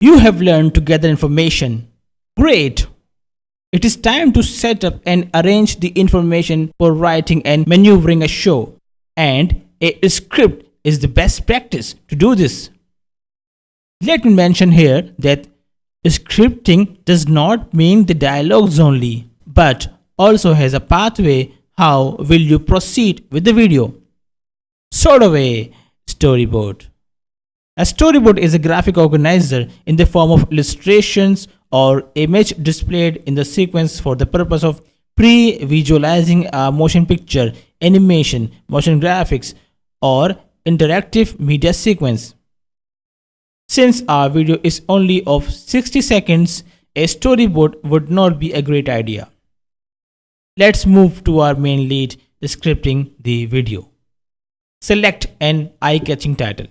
You have learned to gather information. Great! It is time to set up and arrange the information for writing and maneuvering a show. And a script is the best practice to do this. Let me mention here that scripting does not mean the dialogues only, but also has a pathway how will you proceed with the video. Sort of a storyboard. A storyboard is a graphic organizer in the form of illustrations or image displayed in the sequence for the purpose of pre-visualizing a motion picture, animation, motion graphics, or interactive media sequence. Since our video is only of 60 seconds, a storyboard would not be a great idea. Let's move to our main lead, scripting the video. Select an eye-catching title.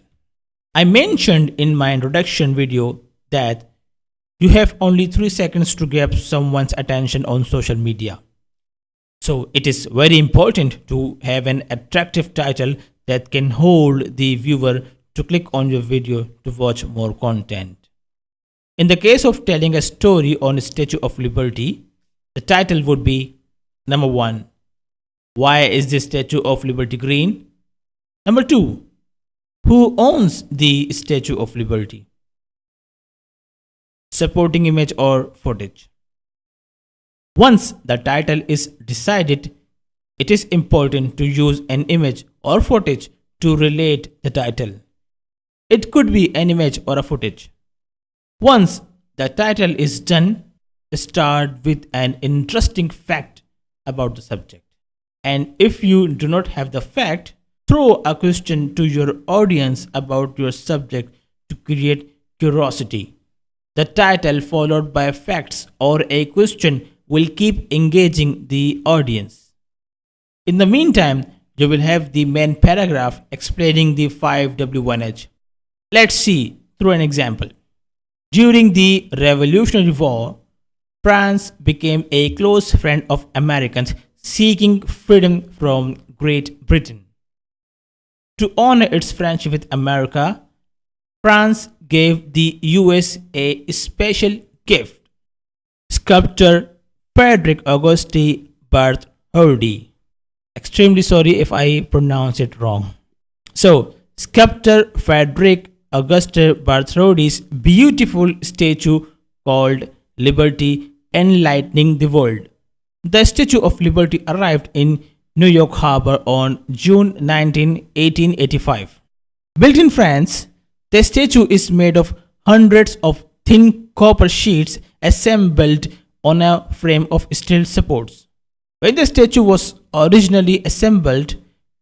I mentioned in my introduction video that you have only 3 seconds to grab someone's attention on social media. So it is very important to have an attractive title that can hold the viewer to click on your video to watch more content. In the case of telling a story on Statue of Liberty, the title would be Number 1. Why is the Statue of Liberty green? Number 2. Who owns the Statue of Liberty? Supporting image or footage. Once the title is decided, it is important to use an image or footage to relate the title. It could be an image or a footage. Once the title is done, start with an interesting fact about the subject. And if you do not have the fact, throw a question to your audience about your subject to create curiosity. The title followed by facts or a question will keep engaging the audience. In the meantime, you will have the main paragraph explaining the 5W1H. Let's see through an example. During the Revolutionary War, France became a close friend of Americans seeking freedom from Great Britain. To honor its friendship with America, France gave the US a special gift. Sculptor Frederick Auguste Bartholdi. Extremely sorry if I pronounce it wrong. So, sculptor Frederick Auguste Bartholdi's beautiful statue called Liberty Enlightening the World. The Statue of Liberty arrived in New York Harbor on June 19, 1885. Built in France, the statue is made of hundreds of thin copper sheets assembled on a frame of steel supports. When the statue was originally assembled,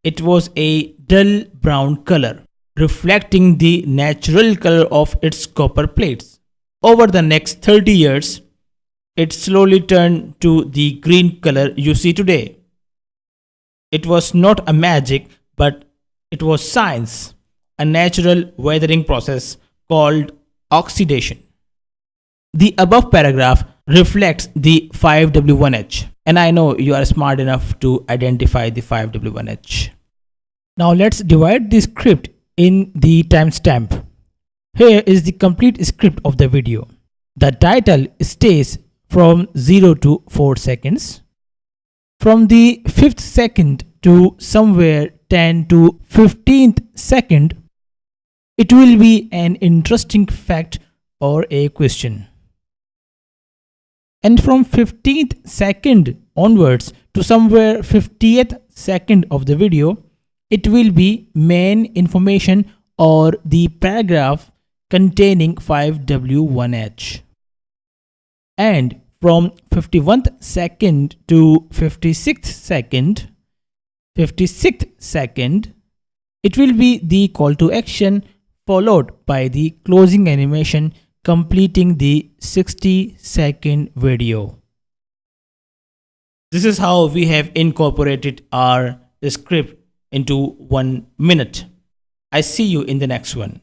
it was a dull brown color reflecting the natural color of its copper plates. Over the next 30 years, it slowly turned to the green color you see today. It was not a magic, but it was science, a natural weathering process called oxidation. The above paragraph reflects the 5W1H, and I know you are smart enough to identify the 5W1H. Now let's divide the script in the timestamp. Here is the complete script of the video. The title stays from 0 to 4 seconds. From the 5th second to somewhere 10 to 15th second, it will be an interesting fact or a question. And from 15th second onwards to somewhere 50th second of the video, it will be main information or the paragraph containing 5W1H. And from 51st second to 56th second, 56th second, it will be the call to action followed by the closing animation completing the 60 second video. This is how we have incorporated our script into one minute. I see you in the next one.